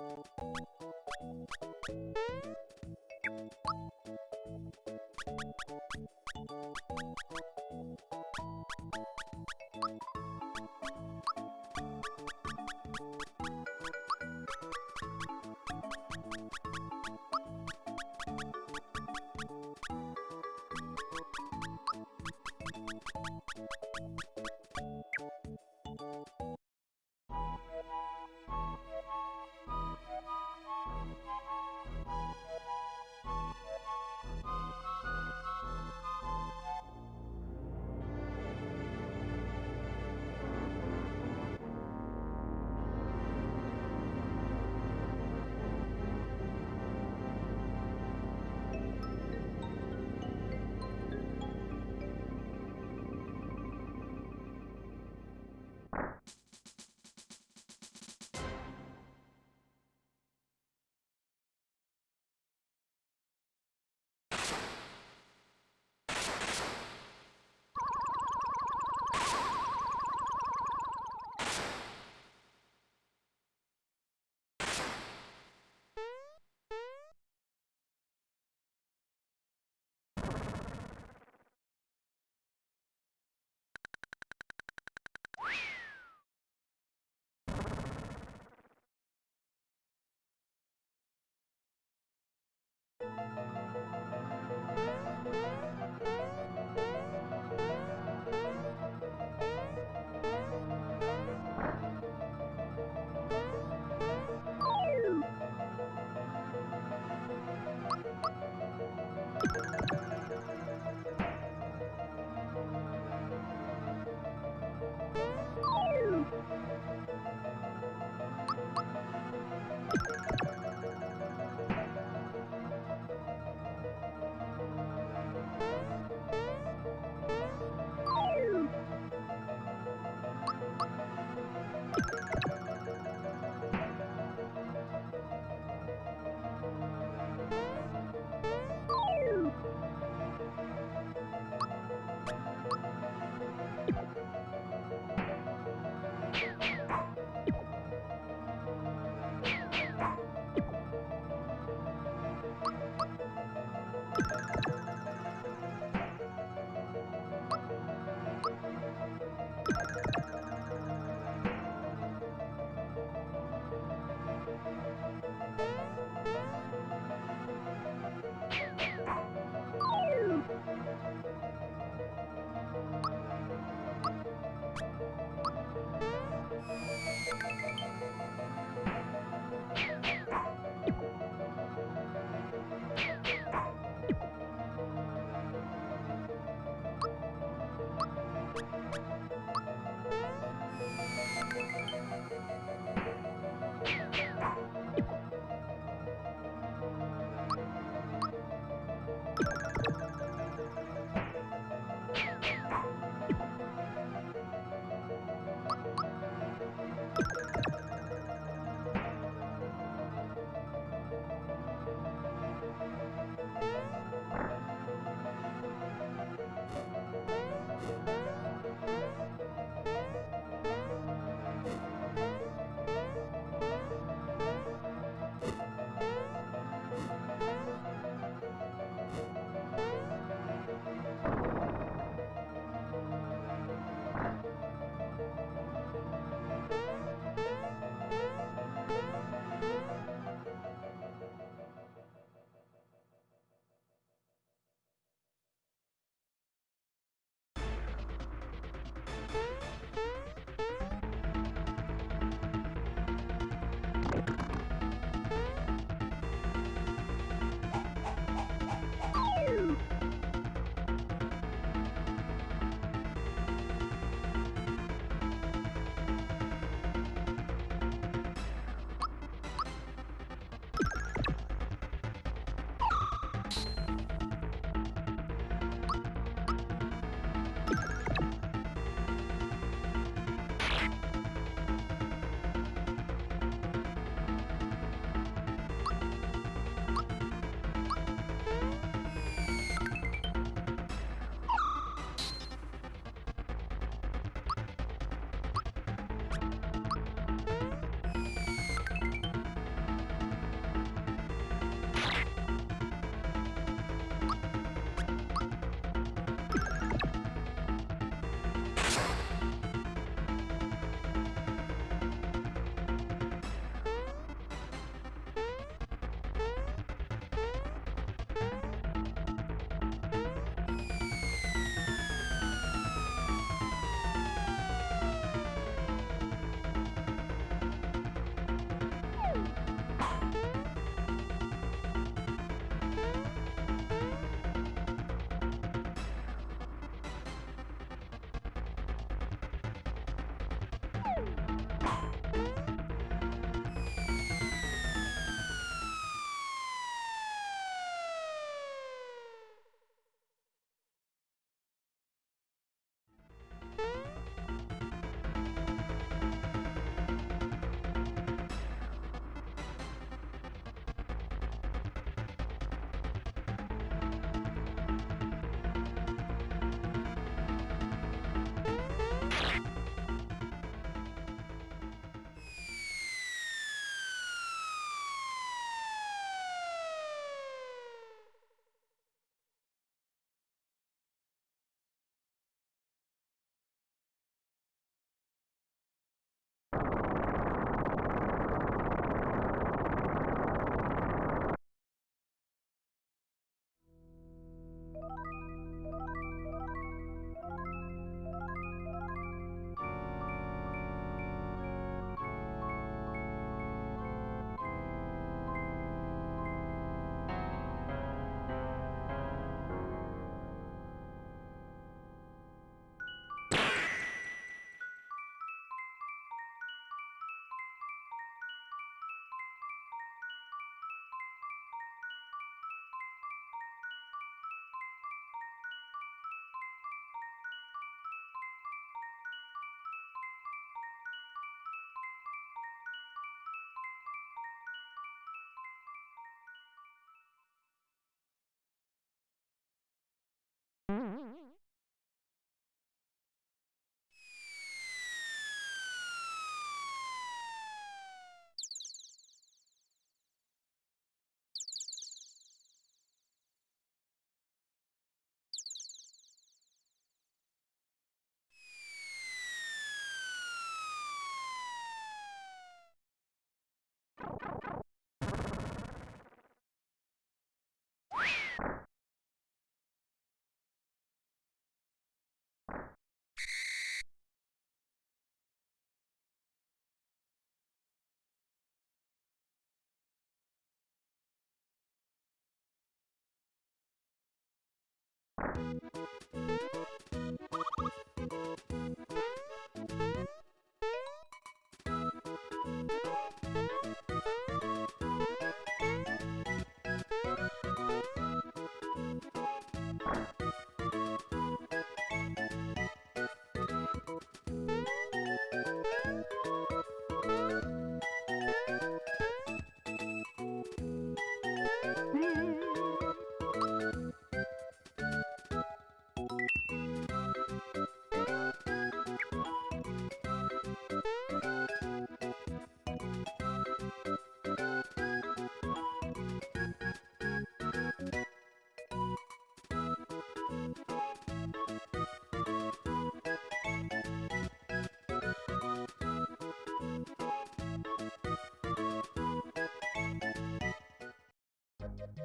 Thank you. you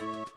you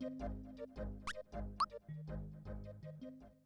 Thank you.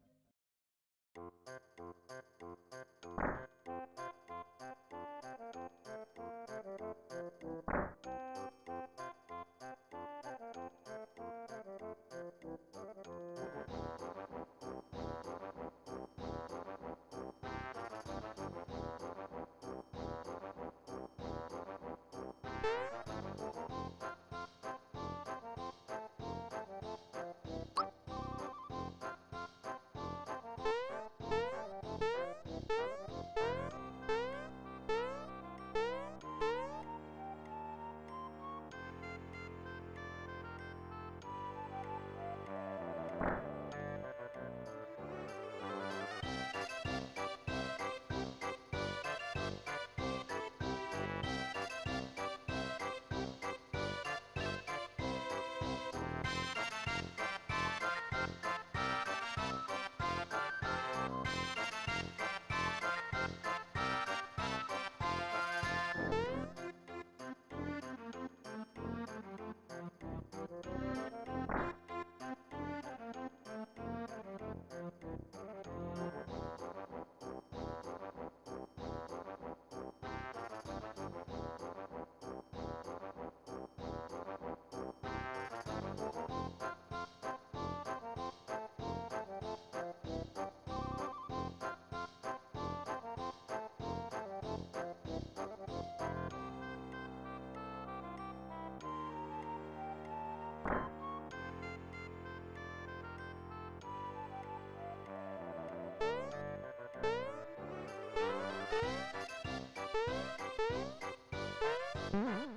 Mm-hmm.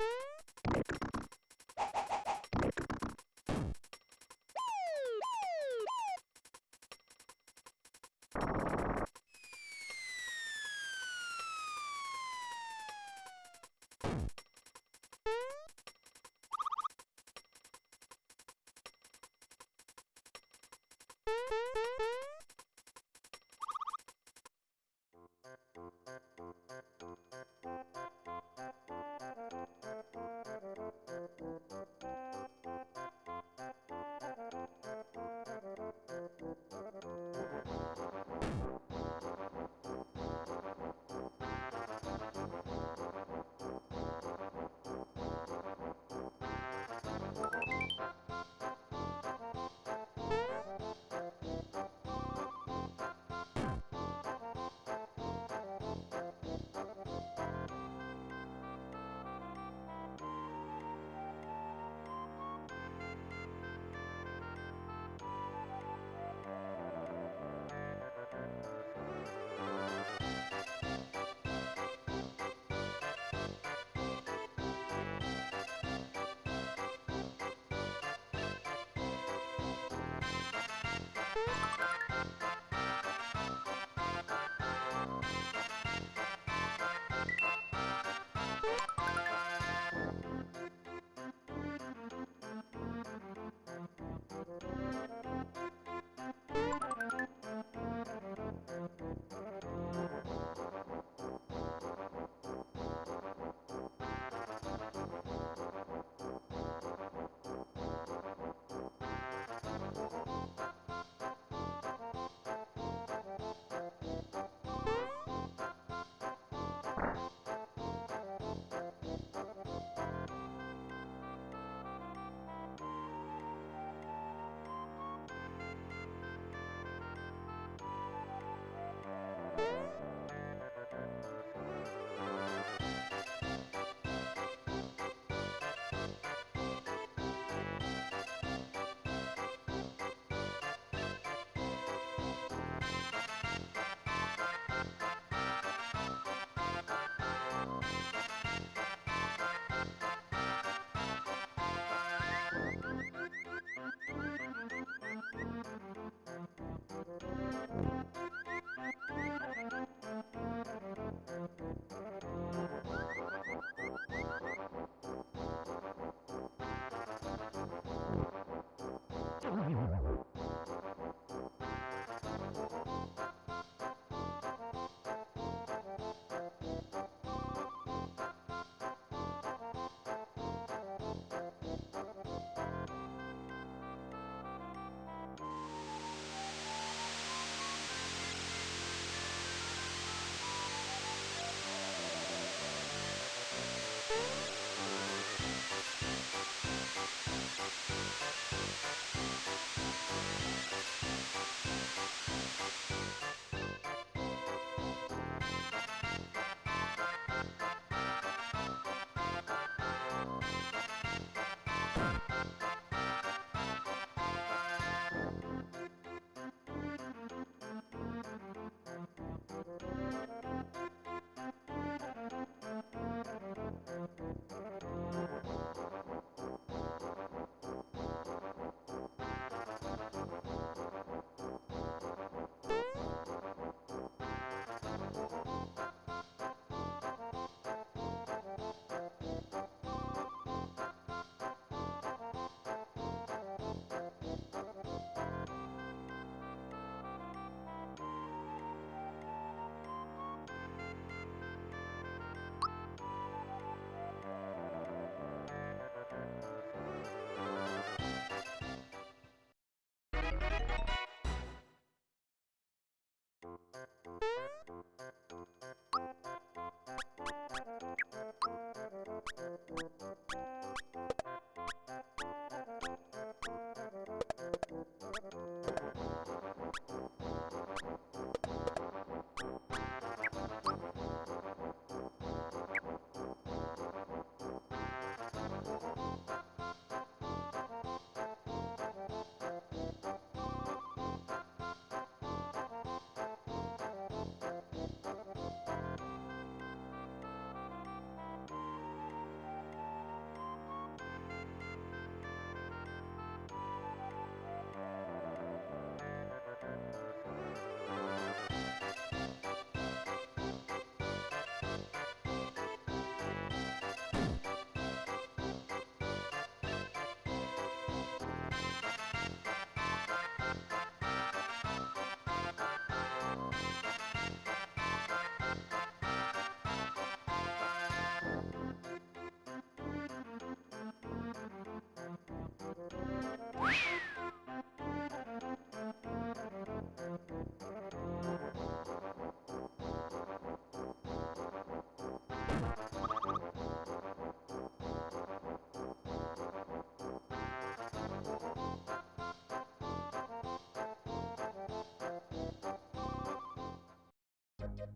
you はい。Thank you.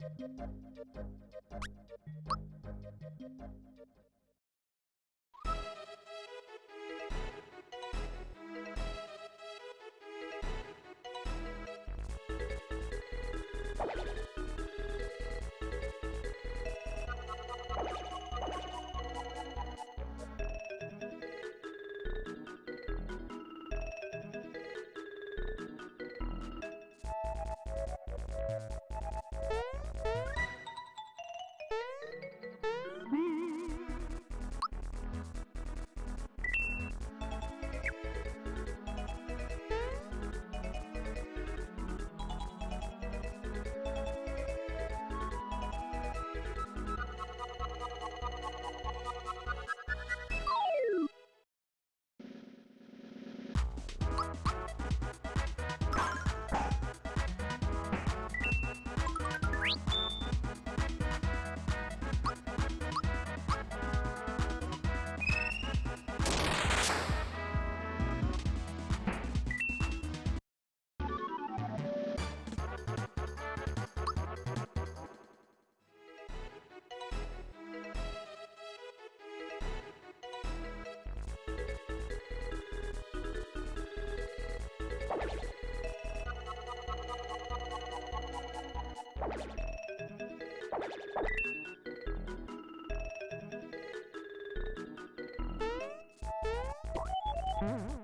Thank you. Mm-hmm.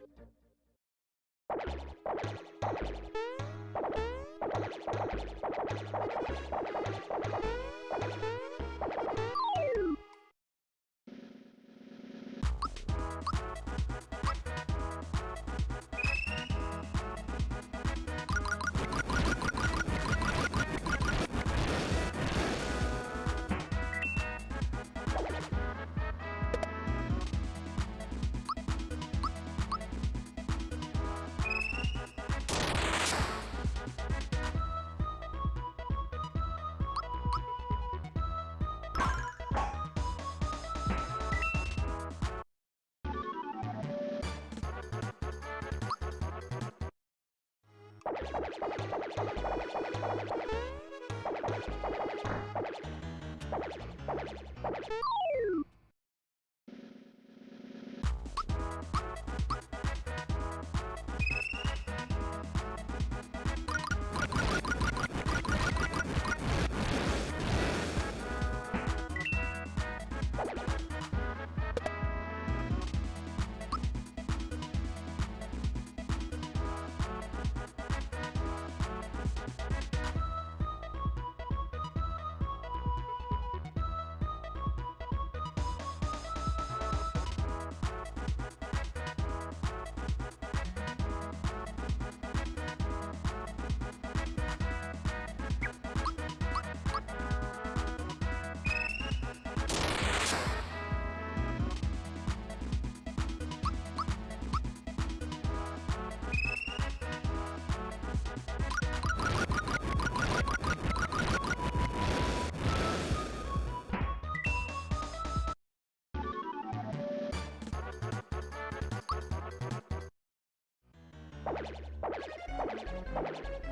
Thank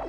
you.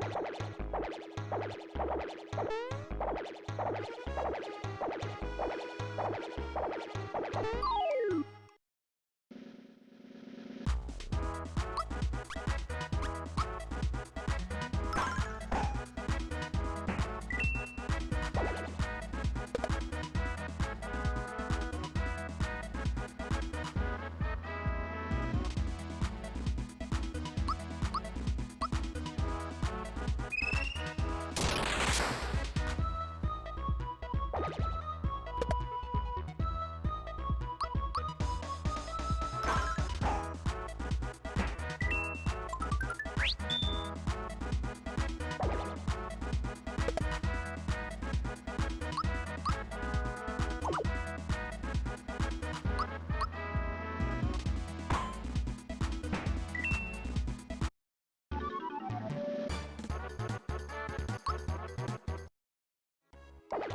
Thank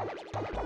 Thank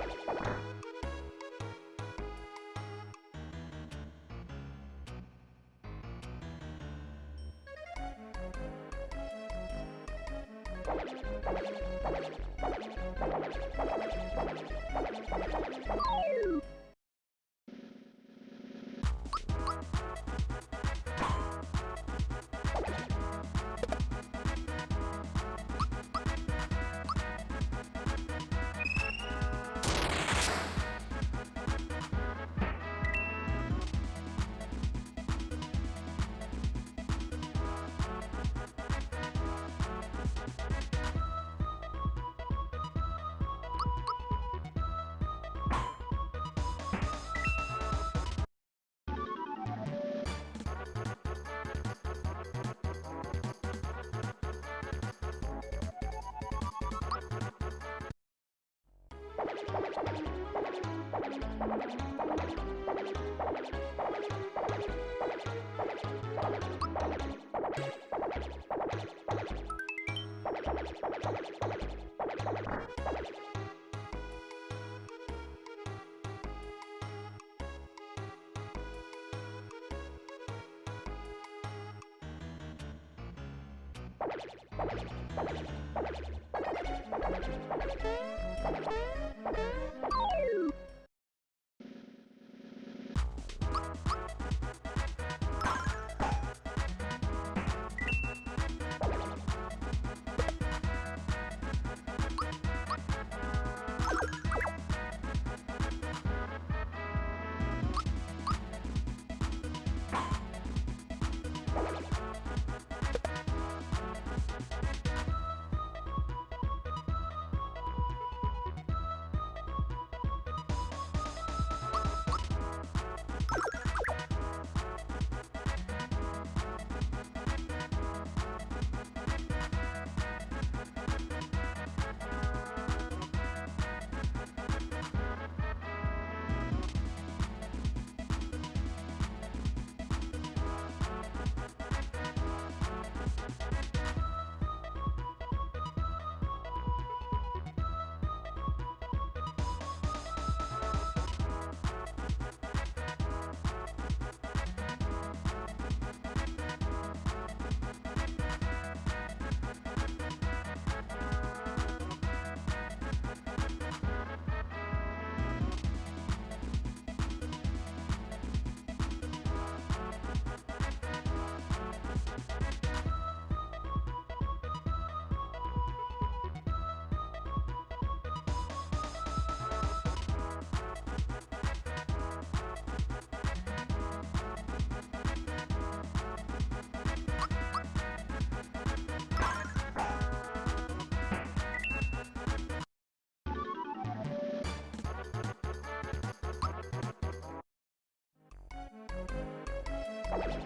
Thank you Thank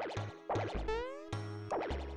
Thank you.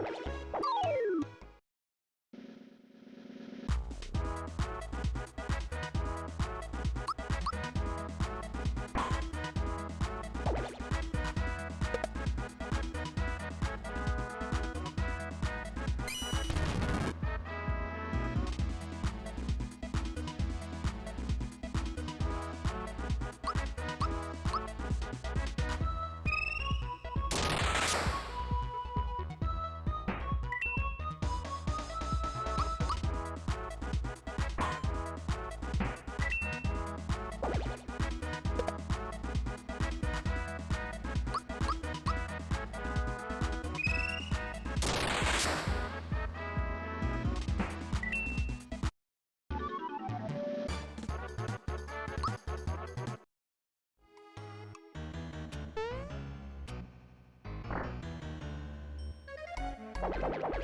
you.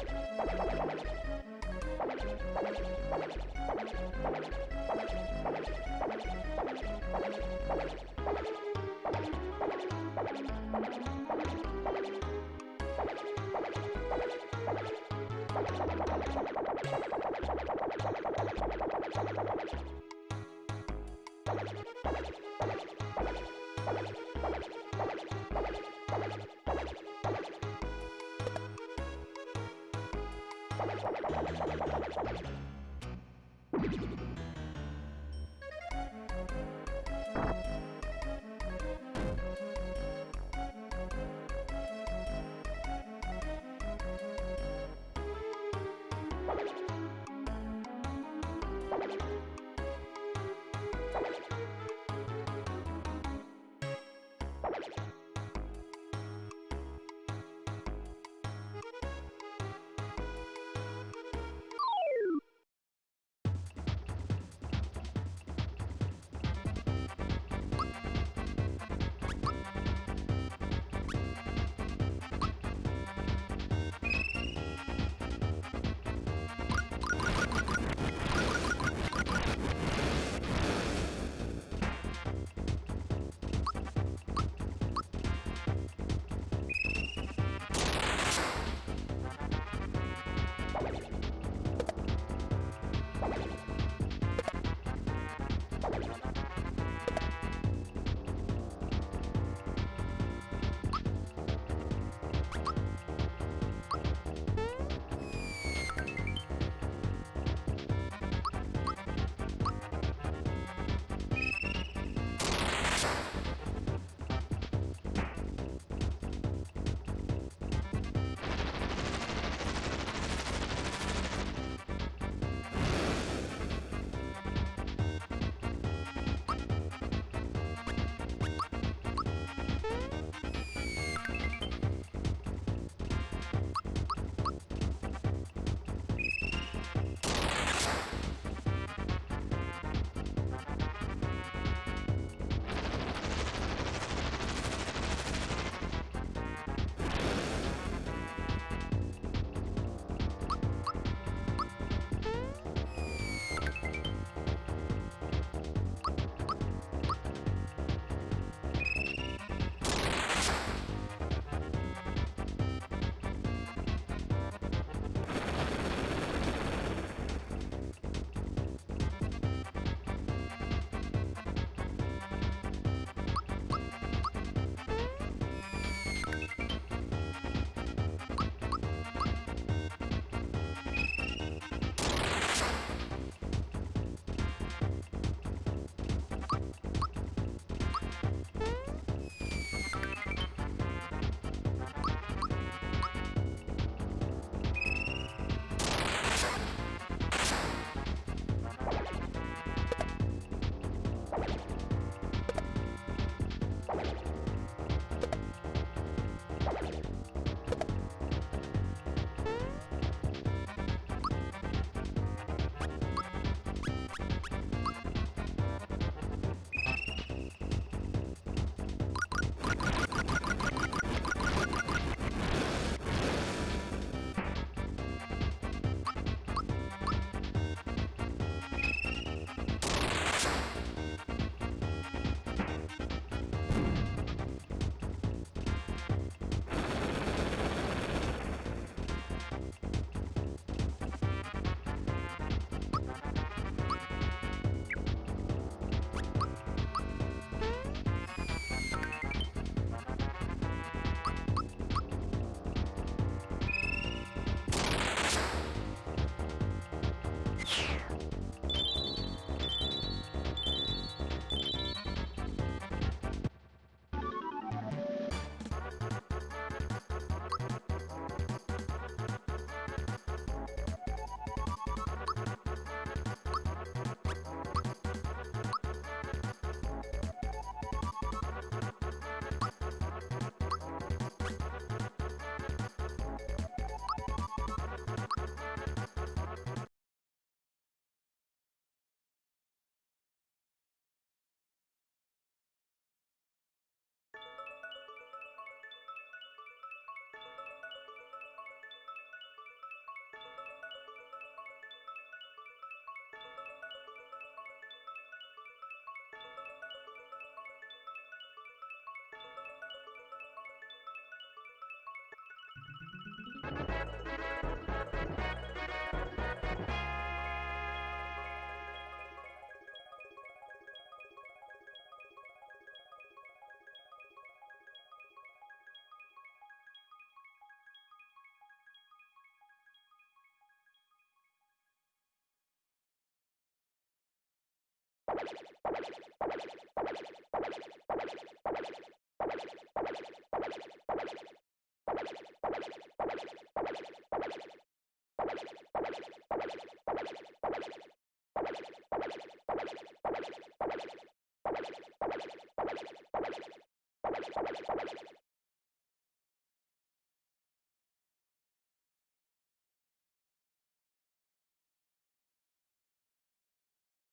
Música